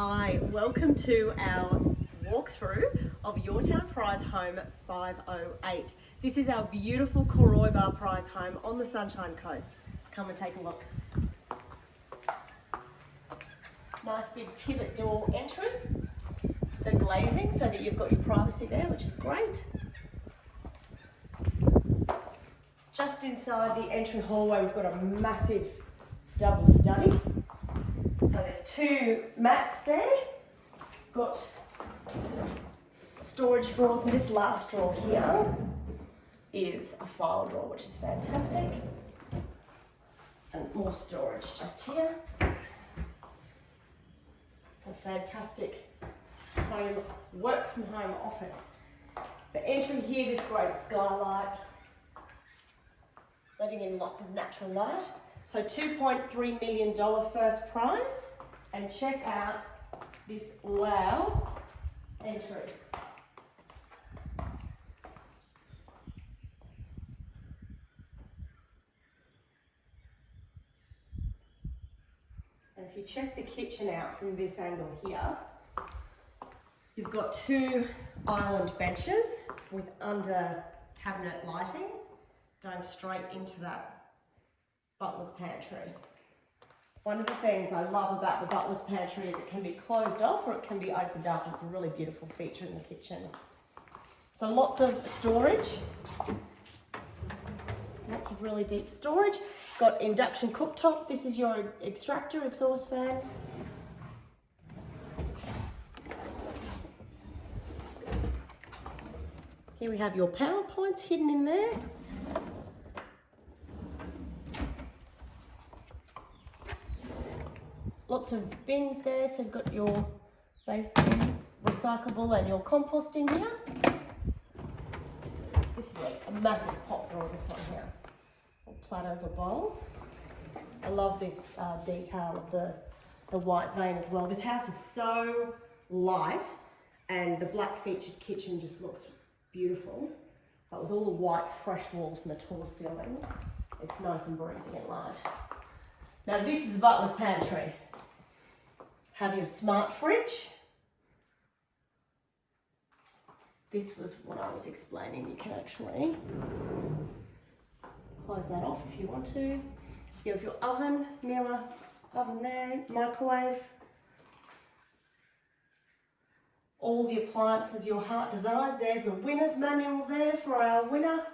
Hi, welcome to our walkthrough of Your Town Prize Home 508. This is our beautiful Bar Prize home on the Sunshine Coast. Come and take a look. Nice big pivot door entry. The glazing so that you've got your privacy there, which is great. Just inside the entry hallway, we've got a massive double study. So there's two mats there. Got storage drawers, and this last drawer here is a file drawer, which is fantastic. And more storage just here. It's a fantastic home, work from home office. The entry here, this great skylight, letting in lots of natural light. So $2.3 million first prize. And check out this wow entry. And if you check the kitchen out from this angle here, you've got two island benches with under cabinet lighting going straight into that butler's pantry. One of the things I love about the butler's pantry is it can be closed off or it can be opened up. It's a really beautiful feature in the kitchen. So lots of storage. Lots of really deep storage. Got induction cooktop. This is your extractor exhaust fan. Here we have your power points hidden in there. Lots of bins there. So you've got your base bin, recyclable and your compost in here. This is a, a massive pot drawer, this one here. Or platters or bowls. I love this uh, detail of the, the white vein as well. This house is so light and the black featured kitchen just looks beautiful. But with all the white fresh walls and the tall ceilings, it's nice and breezy and light. Now this is Butler's Pantry have your smart fridge. This was what I was explaining. You can actually close that off if you want to. You have your oven, Miele oven there, microwave. All the appliances your heart desires. There's the winner's manual there for our winner.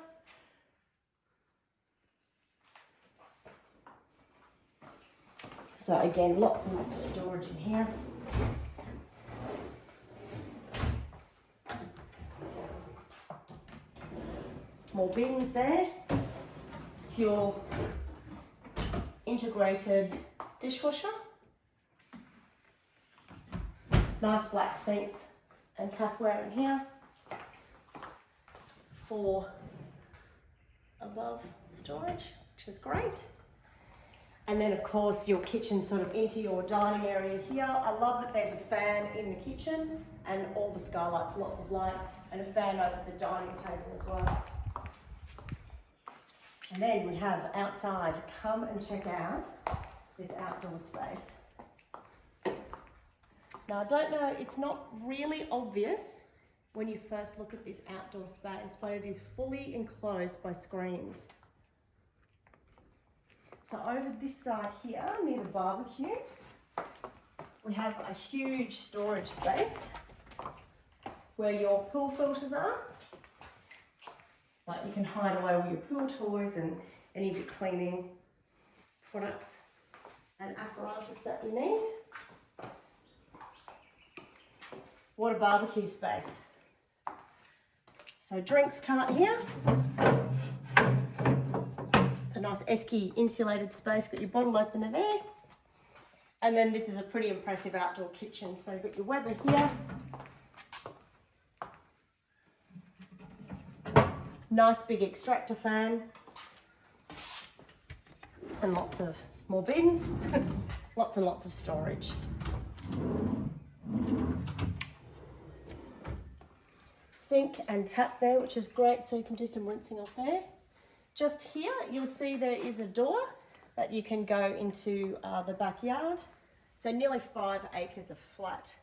So again, lots and lots of storage in here. More bins there. It's your integrated dishwasher. Nice black sinks and tapware in here for above storage, which is great. And then of course your kitchen sort of into your dining area here. I love that there's a fan in the kitchen and all the skylights, lots of light and a fan over the dining table as well. And then we have outside, come and check out this outdoor space. Now I don't know, it's not really obvious when you first look at this outdoor space, but it is fully enclosed by screens. So over this side here, near the barbecue, we have a huge storage space where your pool filters are. Like you can hide away all your pool toys and any of your cleaning products and apparatus that you need. What a barbecue space. So drinks cart here nice esky insulated space. Got your bottle opener there. And then this is a pretty impressive outdoor kitchen. So you've got your Weber here. Nice big extractor fan. And lots of more bins. lots and lots of storage. Sink and tap there, which is great. So you can do some rinsing off there. Just here, you'll see there is a door that you can go into uh, the backyard So nearly five acres of flat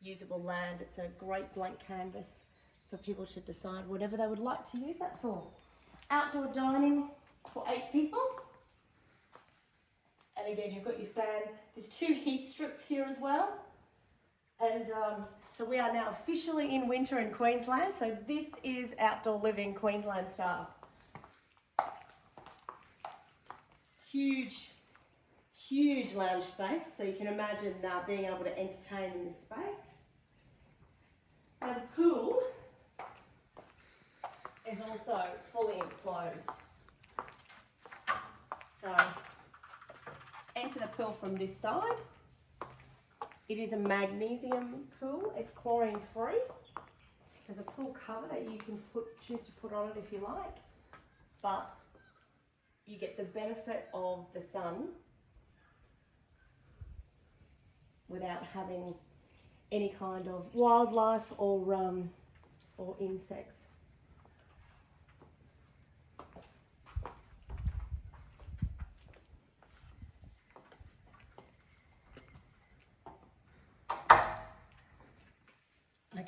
usable land. It's a great blank canvas for people to decide whatever they would like to use that for. Outdoor dining for eight people. And again, you've got your fan. There's two heat strips here as well. And um, so we are now officially in winter in Queensland. So this is outdoor living Queensland style. Huge, huge lounge space. So you can imagine uh, being able to entertain in this space. And the pool is also fully enclosed. So enter the pool from this side. It is a magnesium pool. It's chlorine free. There's a pool cover that you can put choose to put on it if you like, but you get the benefit of the sun without having any kind of wildlife or um, or insects.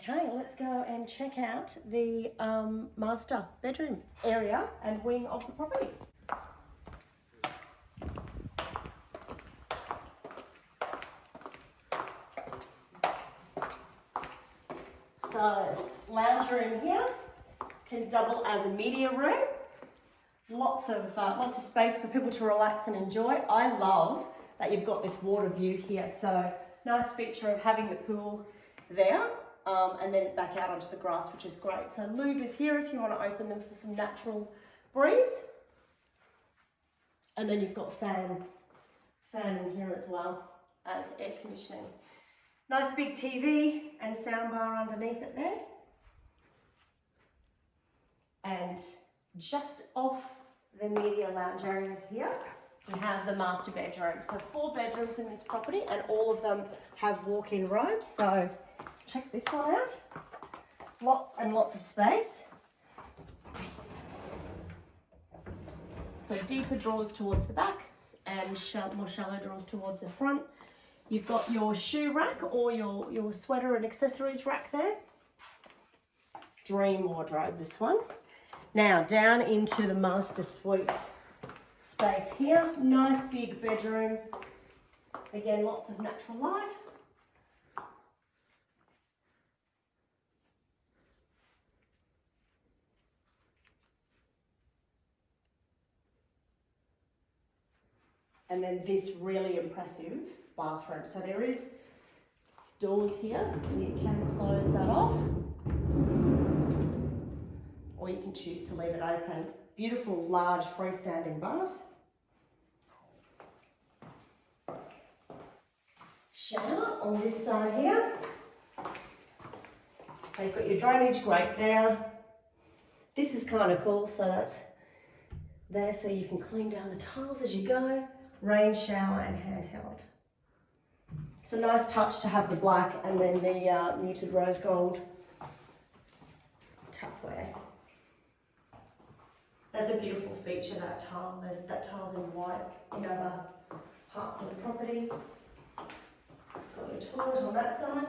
Okay, let's go and check out the um, master bedroom area and wing of the property. So, lounge room here can double as a media room. Lots of uh, lots of space for people to relax and enjoy. I love that you've got this water view here. So, nice feature of having the pool there um, and then back out onto the grass, which is great. So louvers here if you want to open them for some natural breeze. And then you've got fan, fan in here as well as air conditioning. Nice big TV and soundbar underneath it there. And just off the media lounge areas here, we have the master bedroom. So four bedrooms in this property and all of them have walk-in robes. So check this one out. Lots and lots of space. So deeper drawers towards the back and more shallow drawers towards the front. You've got your shoe rack or your, your sweater and accessories rack there. Dream wardrobe, this one. Now down into the master suite space here. Nice big bedroom. Again, lots of natural light. and then this really impressive bathroom. So there is doors here, so you can close that off. Or you can choose to leave it open. Beautiful large freestanding bath. Shower on this side here. So you've got your drainage grate there. This is kind of cool, so that's there so you can clean down the tiles as you go rain shower and handheld. It's a nice touch to have the black and then the uh, muted rose gold tapware. That's a beautiful feature, that tile. That tile's in white in other parts of the property. Got your toilet on that side.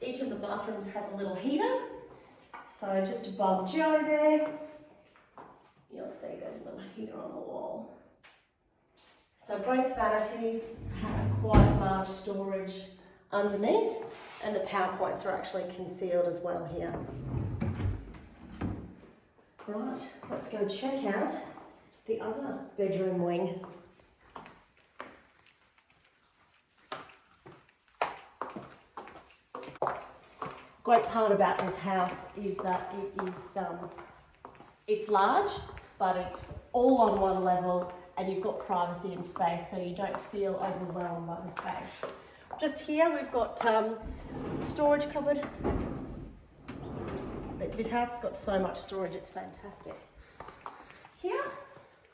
Each of the bathrooms has a little heater. So just above Joe there, you'll see there's a little heater on the wall. So both vanities have quite large storage underneath and the power points are actually concealed as well here. Right, let's go check out the other bedroom wing. Great part about this house is that it is um, it's large but it's all on one level and you've got privacy and space so you don't feel overwhelmed by the space. Just here we've got um, storage cupboard. This house has got so much storage, it's fantastic. Here,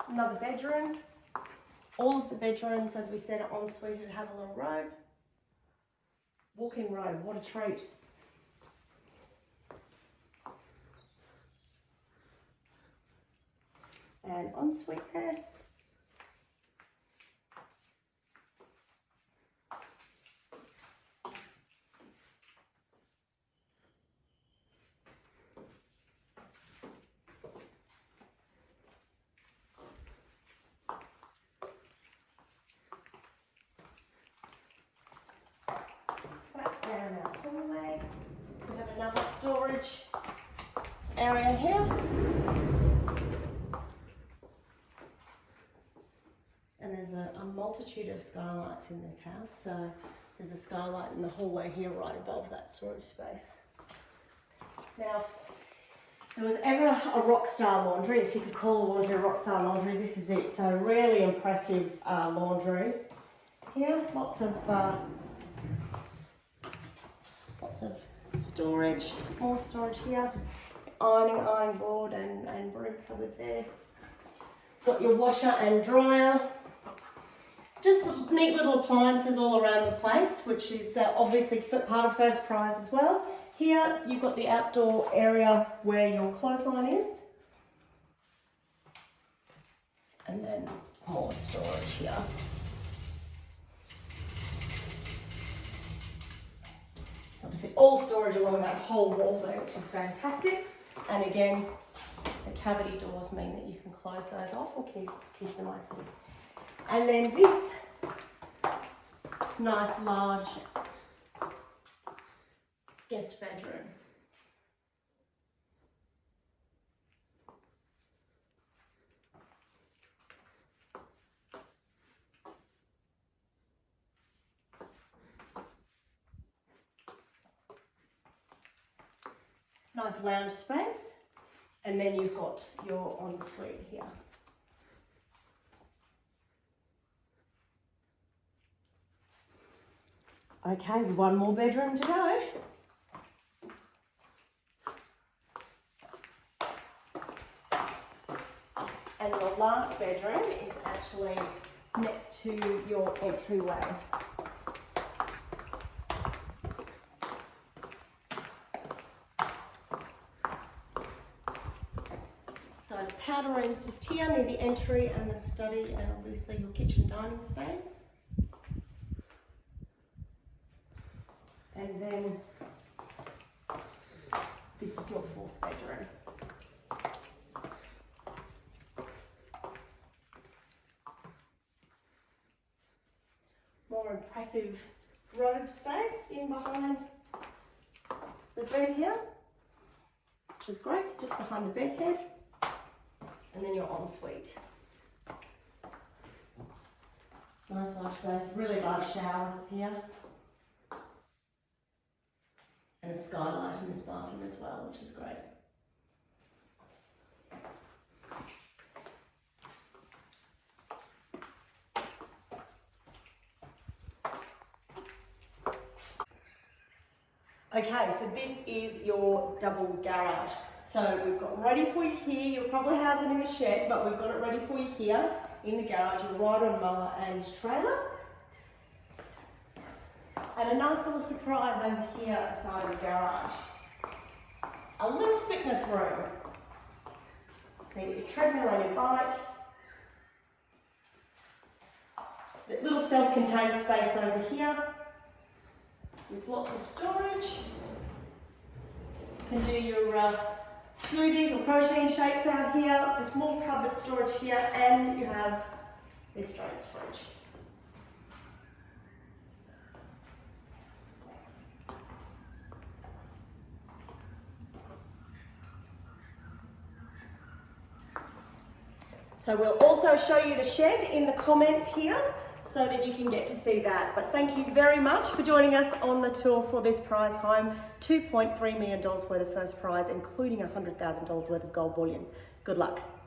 another bedroom. All of the bedrooms, as we said, are ensuite and have a little robe. Walk-in robe, what a treat. and ensuite there. Area here. And there's a, a multitude of skylights in this house. So there's a skylight in the hallway here right above that storage space. Now, there was ever a rock star laundry, if you could call a laundry a rock star laundry, this is it. So really impressive uh, laundry. Here, lots of uh, lots of storage, more storage here. Ironing, ironing board and, and broom cupboard there. Got your washer and dryer. Just neat little appliances all around the place, which is uh, obviously part of first prize as well. Here you've got the outdoor area where your clothesline is. And then more storage here. It's obviously all storage along that whole wall there, which is fantastic. And again, the cavity doors mean that you can close those off or keep, keep them open. And then this nice large guest bedroom. Nice lounge space. And then you've got your ensuite here. Okay, one more bedroom to go. And your last bedroom is actually next to your entryway. So the powder just here near the entry and the study and obviously your kitchen dining space. And then this is your fourth bedroom. More impressive robe space in behind the bed here, which is great, it's just behind the bed head. And then your ensuite. Nice large bath, really large shower here and a skylight in this bathroom as well, which is great. Okay, so this is your double garage. So we've got ready for you here. You'll probably house it in the shed, but we've got it ready for you here in the garage, your rider, mower and trailer. And a nice little surprise over here side of the garage. A little fitness room. So you your treadmill and your bike. The little self-contained space over here. With lots of storage. You can do your uh, smoothies or protein shakes out here. There's more cupboard storage here and you have this Jones fridge. So we'll also show you the shed in the comments here so that you can get to see that. But thank you very much for joining us on the tour for this prize home. $2.3 million worth of first prize, including $100,000 worth of gold bullion. Good luck.